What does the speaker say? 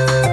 you